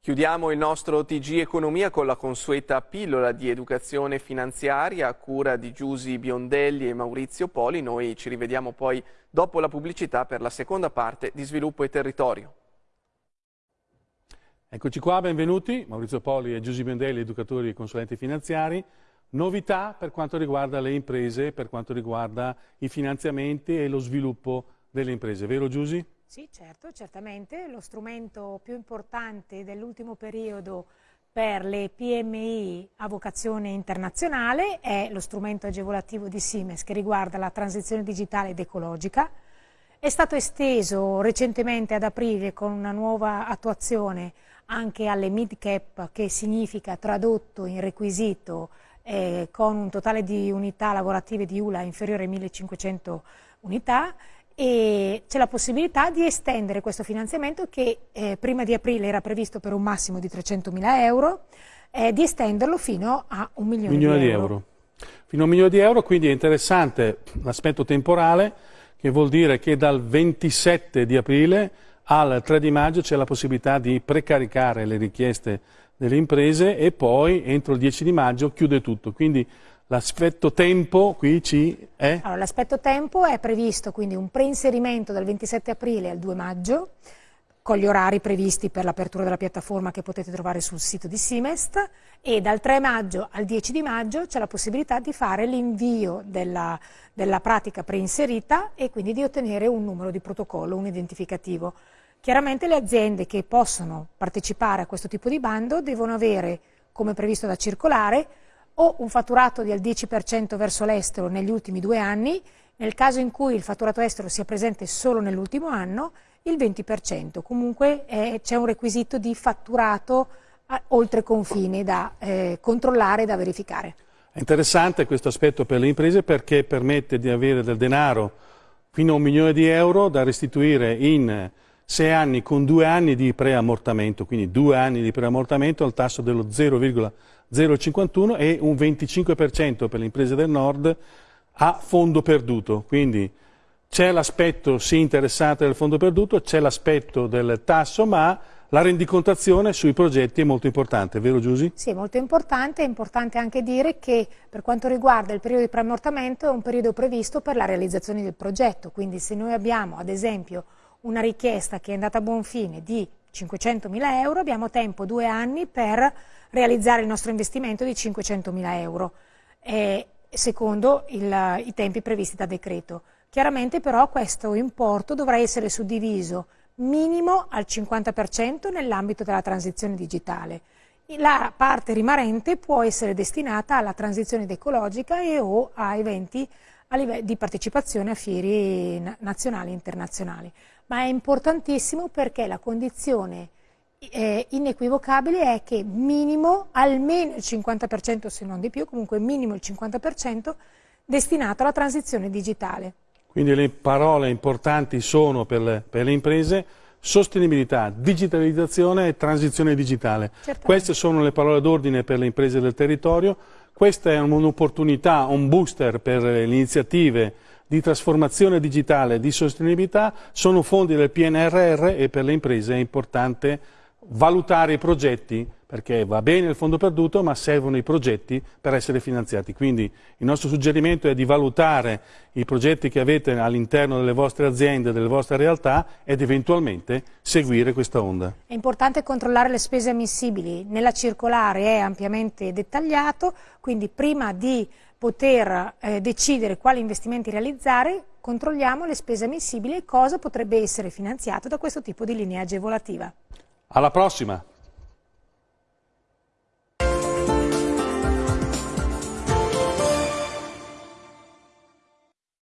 Chiudiamo il nostro TG Economia con la consueta pillola di educazione finanziaria a cura di Giusi Biondelli e Maurizio Poli. Noi ci rivediamo poi dopo la pubblicità per la seconda parte di Sviluppo e Territorio. Eccoci qua, benvenuti. Maurizio Poli e Giusi Biondelli, educatori e consulenti finanziari. Novità per quanto riguarda le imprese, per quanto riguarda i finanziamenti e lo sviluppo delle imprese. Vero Giusi? Sì, certo, certamente. Lo strumento più importante dell'ultimo periodo per le PMI a vocazione internazionale è lo strumento agevolativo di Siemens che riguarda la transizione digitale ed ecologica. È stato esteso recentemente ad aprile con una nuova attuazione anche alle mid cap che significa tradotto in requisito eh, con un totale di unità lavorative di ULA inferiore a 1500 unità e c'è la possibilità di estendere questo finanziamento che eh, prima di aprile era previsto per un massimo di 300 mila euro, eh, di estenderlo fino a un milione, milione di, euro. di, euro. Fino a un milione di euro, quindi è interessante l'aspetto temporale, che vuol dire che dal 27 di aprile al 3 di maggio c'è la possibilità di precaricare le richieste delle imprese e poi entro il 10 di maggio chiude tutto. Quindi L'aspetto tempo qui ci è? Allora, l'aspetto tempo è previsto quindi un preinserimento dal 27 aprile al 2 maggio con gli orari previsti per l'apertura della piattaforma che potete trovare sul sito di Simest e dal 3 maggio al 10 di maggio c'è la possibilità di fare l'invio della, della pratica preinserita e quindi di ottenere un numero di protocollo, un identificativo. Chiaramente le aziende che possono partecipare a questo tipo di bando devono avere, come previsto da circolare, o un fatturato del 10% verso l'estero negli ultimi due anni, nel caso in cui il fatturato estero sia presente solo nell'ultimo anno, il 20%. Comunque eh, c'è un requisito di fatturato a, oltre confine da eh, controllare e da verificare. È interessante questo aspetto per le imprese perché permette di avere del denaro fino a un milione di euro da restituire in sei anni con due anni di preammortamento, quindi due anni di preammortamento al tasso dello 0,051 e un 25% per le imprese del nord a fondo perduto. Quindi c'è l'aspetto sì interessante del fondo perduto, c'è l'aspetto del tasso, ma la rendicontazione sui progetti è molto importante, vero Giusy? Sì, è molto importante, è importante anche dire che per quanto riguarda il periodo di preammortamento è un periodo previsto per la realizzazione del progetto, quindi se noi abbiamo ad esempio una richiesta che è andata a buon fine di 500.000 euro, abbiamo tempo due anni per realizzare il nostro investimento di 500.000 euro, eh, secondo il, i tempi previsti da decreto. Chiaramente però questo importo dovrà essere suddiviso minimo al 50% nell'ambito della transizione digitale. La parte rimanente può essere destinata alla transizione ecologica e o a eventi di partecipazione a fieri nazionali e internazionali. Ma è importantissimo perché la condizione eh, inequivocabile è che minimo, almeno il 50% se non di più, comunque minimo il 50% destinato alla transizione digitale. Quindi le parole importanti sono per le, per le imprese sostenibilità, digitalizzazione e transizione digitale. Certamente. Queste sono le parole d'ordine per le imprese del territorio. Questa è un'opportunità, un booster per le iniziative di trasformazione digitale, di sostenibilità, sono fondi del PNRR e per le imprese è importante valutare i progetti perché va bene il fondo perduto ma servono i progetti per essere finanziati. Quindi il nostro suggerimento è di valutare i progetti che avete all'interno delle vostre aziende, delle vostre realtà ed eventualmente seguire questa onda. È importante controllare le spese ammissibili, nella circolare è ampiamente dettagliato, quindi prima di poter eh, decidere quali investimenti realizzare controlliamo le spese ammissibili e cosa potrebbe essere finanziato da questo tipo di linea agevolativa. Alla prossima!